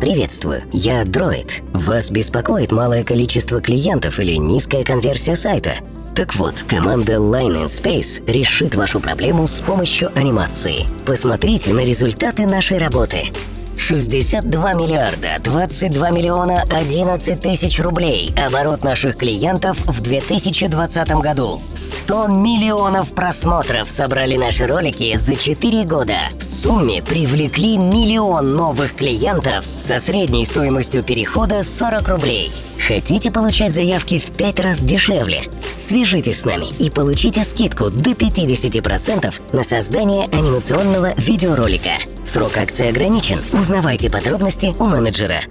Приветствую, я Дроид. Вас беспокоит малое количество клиентов или низкая конверсия сайта? Так вот, команда Line in Space решит вашу проблему с помощью анимации. Посмотрите на результаты нашей работы. 62 миллиарда 22 миллиона 11 тысяч рублей оборот наших клиентов в 2020 году. 100 миллионов просмотров собрали наши ролики за 4 года. В сумме привлекли миллион новых клиентов со средней стоимостью перехода 40 рублей. Хотите получать заявки в 5 раз дешевле? Свяжитесь с нами и получите скидку до 50% на создание анимационного видеоролика. Срок акции ограничен. Узнавайте подробности у менеджера.